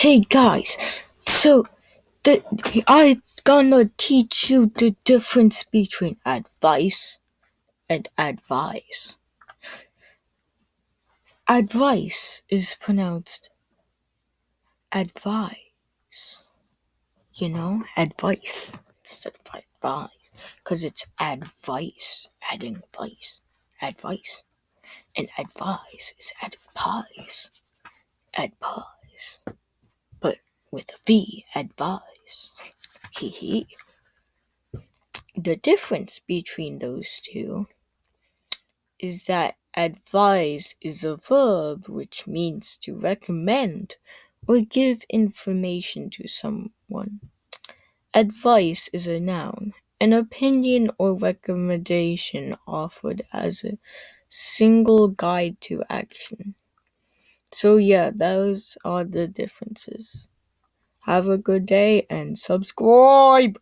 Hey guys, so the I gonna teach you the difference between advice and advise. Advice is pronounced advise. You know, advice. Instead of advise, because it's advice, adding vice, advice, and advise is advise, advise, with a V, advise. Hee hee. The difference between those two is that advise is a verb which means to recommend or give information to someone. Advice is a noun, an opinion or recommendation offered as a single guide to action. So, yeah, those are the differences. Have a good day and subscribe!